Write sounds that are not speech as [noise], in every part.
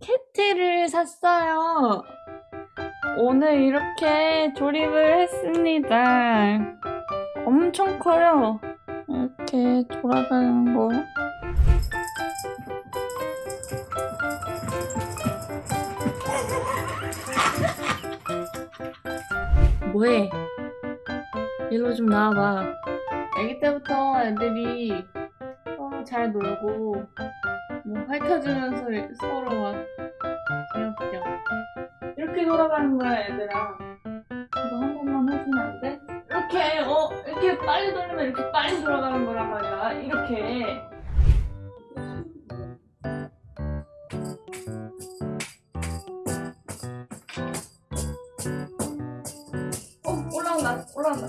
캣티를 샀어요. 오늘 이렇게 조립을 했습니다. 엄청 커요. 이렇게 돌아가는 거. 뭐해? 일로 좀 나와봐. 아기 때부터 애들이 서로 잘 놀고 뭐 핥아주면서 서로 막 귀엽죠. 이렇게 돌아가는 거야 얘들아. 이거 한 번만 해주면 안 돼? 이렇게 어 이렇게 빨리 돌리면 이렇게 빨리 돌아가는 거란 말이야. 이렇게. 어 올라온다 올라온다.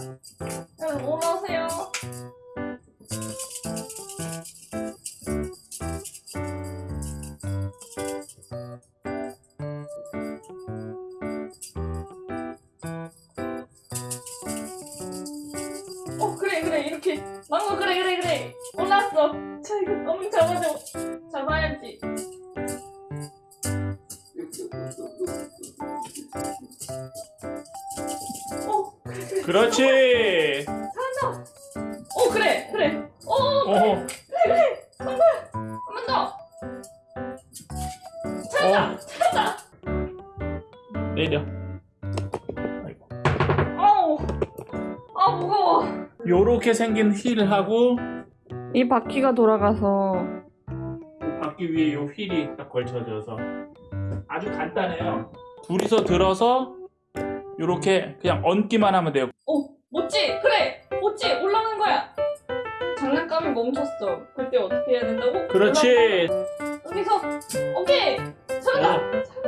이렇게 망고 그래 그래 그래. 올라왔어. 자 이거 너무 잡아줘. 잡아야지. 어 그래 그래. 그렇지. 잘한다 어 그래 그래. 어 어. 한 번. 더. 찾았다. 어. 찾았다. 내려. 아이고. 어우. 아 무거워 요렇게 생긴 휠하고 이 바퀴가 돌아가서 바퀴 위에 요 휠이 딱 걸쳐져서 아주 간단해요. 둘이서 들어서 요렇게 그냥 얹기만 하면 돼요. 어, 못지! 그래! 못지! 올라가는 거야! 장난감이 멈췄어. 그때 어떻게 해야 된다고? 그렇지. 올라가. 여기서! 오케이! 잘한다! 어.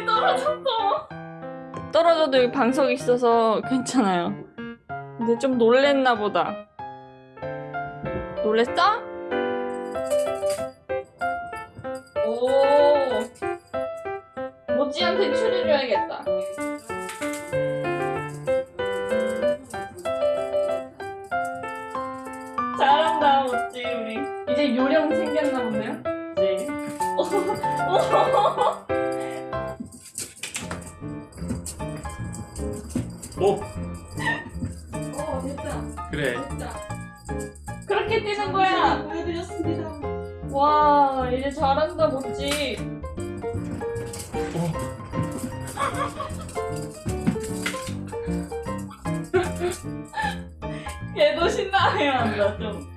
숨이 떨어졌어! 떨어져도 여기 방석이 있어서 괜찮아요. 근데 좀 놀랬나 보다. 놀랬어? 오. 모찌한테 추려줘야겠다. 잘한다, 모찌, 우리. 이제 요령 생겼나 보네요? 오. 어, 됐다. 그래. 됐다. 그렇게 뛰는 거야. 보여드렸습니다. 와, 이제 잘한다, 모찌. 오. 얘도 신나해요, 한다, 좀.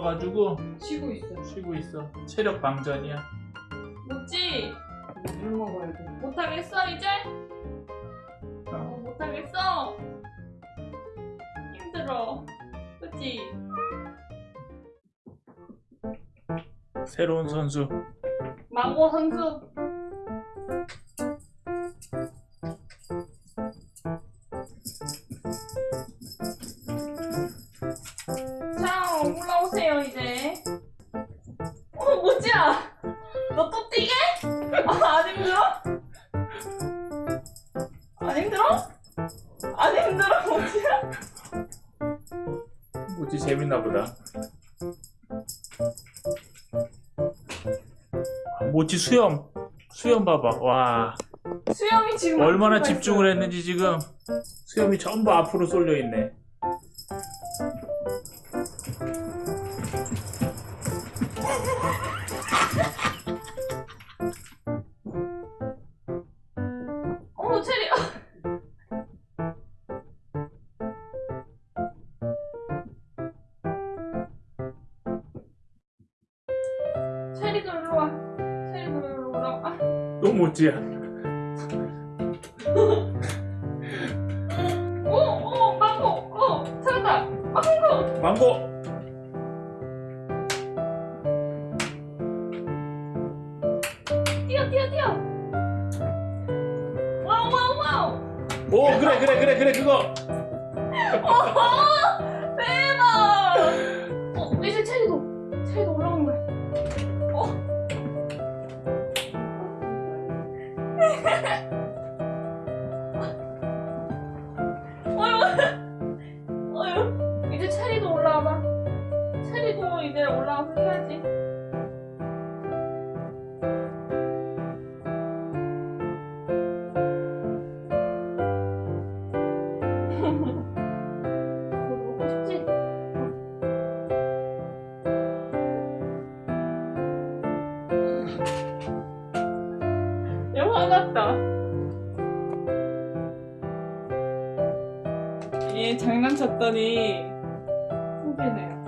힘들어가지고 쉬고 있어. 쉬고 있어. 체력 방전이야. 모찌, 물 먹어야 돼. 못하겠어, 이제? 어, 어. 못하겠어. 힘들어. 그치? 새로운 선수. 망고 선수. 재밌나 보다. 아, 모찌 수염. 수염 봐봐. 와. 수영이 지금 얼마나 집중을. 했는지 지금 수염이 전부 앞으로 쏠려 있네. 체리도 일로 와. 체리도 일로 오라. 아, 또 모찌야. 오, 오, 망고. 오, 찾았다. 망고. 망고. 뛰어 뛰어 뛰어 wow wow wow 오 그래 그래 그래 그래 그거. 어, 대박 Bye. [laughs] 화 같다. 얘 장난쳤더니 후배네요.